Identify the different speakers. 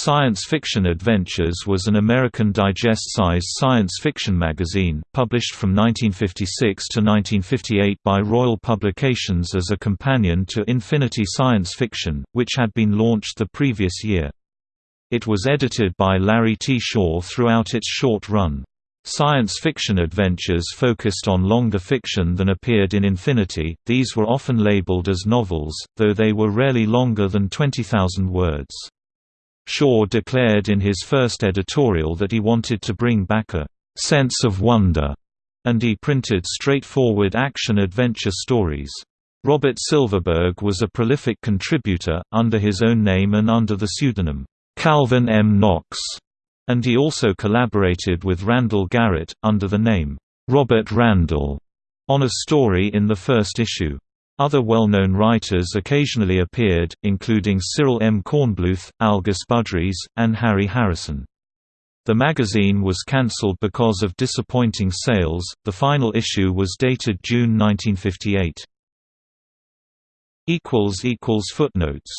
Speaker 1: Science Fiction Adventures was an American digest-sized science fiction magazine, published from 1956 to 1958 by Royal Publications as a companion to Infinity Science Fiction, which had been launched the previous year. It was edited by Larry T. Shaw throughout its short run. Science fiction adventures focused on longer fiction than appeared in Infinity, these were often labeled as novels, though they were rarely longer than 20,000 words. Shaw declared in his first editorial that he wanted to bring back a sense of wonder, and he printed straightforward action-adventure stories. Robert Silverberg was a prolific contributor, under his own name and under the pseudonym, Calvin M. Knox, and he also collaborated with Randall Garrett, under the name, Robert Randall, on a story in the first issue. Other well-known writers occasionally appeared, including Cyril M. Kornbluth, Algis Budrys, and Harry Harrison. The magazine was cancelled because of disappointing sales. The final issue was dated June 1958. equals equals footnotes